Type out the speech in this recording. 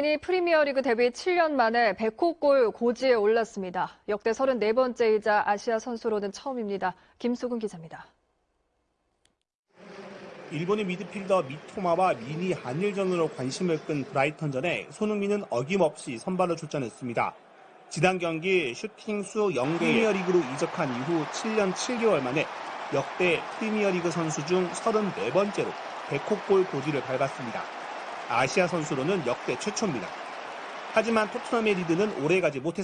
이 프리미어리그 데뷔 7년 만에 100호 골 고지에 올랐습니다. 역대 34번째이자 아시아 선수로는 처음입니다. 김수근 기자입니다. 일본의 미드필더 미토마와 미니 한일전으로 관심을 끈 브라이턴전에 손흥민은 어김없이 선발로 출전했습니다. 지난 경기 슈팅 수 0개 프리미어리그로 이적한 이후 7년 7개월 만에 역대 프리미어리그 선수 중 34번째로 100호 골 고지를 밟았습니다. 아시아 선수로는 역대 최초입니다. 하지만 토트넘의 리드는 오래가지 못했습니다.